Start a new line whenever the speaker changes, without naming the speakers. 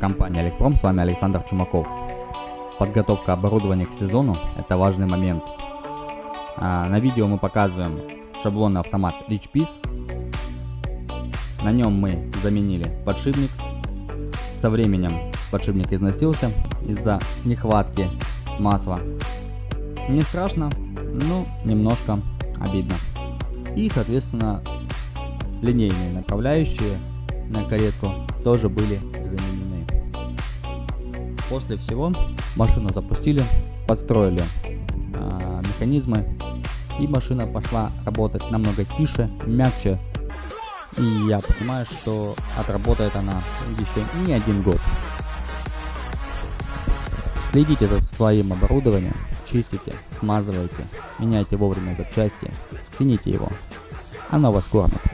компания Электром, с вами Александр Чумаков. Подготовка оборудования к сезону – это важный момент. А, на видео мы показываем шаблонный автомат Rich Piece. На нем мы заменили подшипник. Со временем подшипник износился из-за нехватки масла. Не страшно, но немножко обидно. И соответственно линейные направляющие на каретку тоже были. После всего машину запустили, подстроили э, механизмы и машина пошла работать намного тише, мягче. И я понимаю, что отработает она еще не один год. Следите за своим оборудованием, чистите, смазывайте, меняйте вовремя запчасти, цените его. Оно вас кормит.